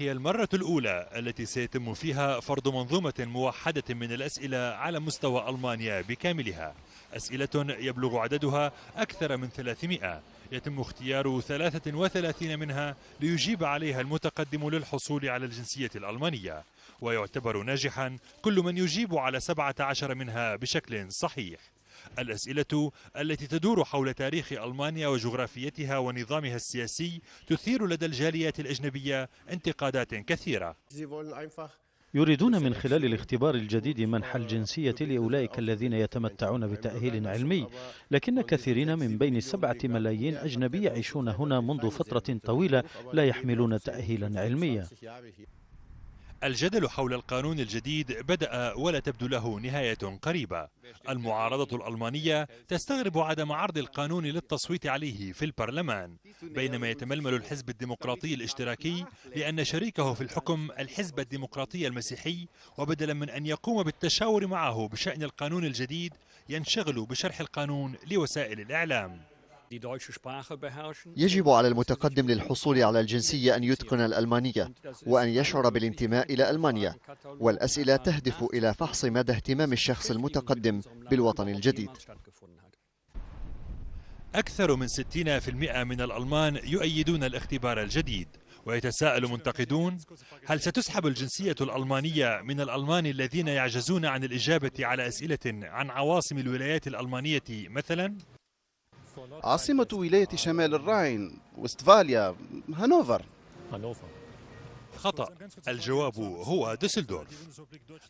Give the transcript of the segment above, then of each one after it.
هي المرة الأولى التي سيتم فيها فرض منظومة موحدة من الأسئلة على مستوى ألمانيا بكاملها. أسئلة يبلغ عددها أكثر من 300 يتم اختيار 33 منها ليجيب عليها المتقدم للحصول على الجنسية الألمانية. ويعتبر ناجحا كل من يجيب على 17 منها بشكل صحيح. الأسئلة التي تدور حول تاريخ ألمانيا وجغرافيتها ونظامها السياسي تثير لدى الجاليات الأجنبية انتقادات كثيرة. يريدون من خلال الاختبار الجديد منح الجنسية لأولئك الذين يتمتعون بتأهيل علمي لكن كثيرين من بين السبعة ملايين أجنبي يعيشون هنا منذ فترة طويلة لا يحملون تأهيلا علميا. الجدل حول القانون الجديد بدأ ولا تبدو له نهاية قريبة. المعارضة الألمانية تستغرب عدم عرض القانون للتصويت عليه في البرلمان بينما يتململ الحزب الديمقراطي الاشتراكي لأن شريكه في الحكم الحزب الديمقراطي المسيحي وبدلا من أن يقوم بالتشاور معه بشأن القانون الجديد ينشغل بشرح القانون لوسائل الإعلام. يجب على المتقدم للحصول على الجنسية أن يتقن الألمانية وأن يشعر بالانتماء إلى ألمانيا والأسئلة تهدف إلى فحص مدى اهتمام الشخص المتقدم بالوطن الجديد أكثر من 60% من الألمان يؤيدون الاختبار الجديد ويتساءل منتقدون هل ستسحب الجنسية الألمانية من الألمان الذين يعجزون عن الإجابة على أسئلة عن عواصم الولايات الألمانية مثلا؟ عاصمة ولاية شمال الراين وستفاليا هانوفر. خطأ. الجواب هو ديسلدورف.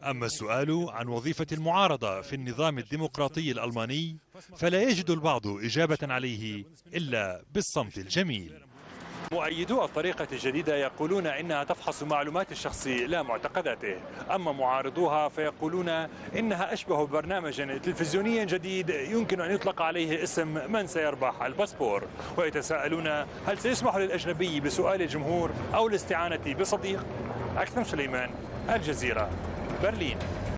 أما السؤال عن وظيفة المعارضة في النظام الديمقراطي الألماني فلا يجد البعض إجابة عليه إلا بالصمت الجميل. مؤيدو الطريقة الجديدة يقولون إنها تفحص معلومات الشخص لا معتقداته. أما معارضوها فيقولون إنها أشبه برنامج تلفزيوني جديد يمكن أن يطلق عليه اسم من سيربح الباسبور. ويتساءلون هل سيسمح للأجنبي بسؤال الجمهور أو الاستعانة بصديق؟ أكثر سليمان الجزيرة برلين.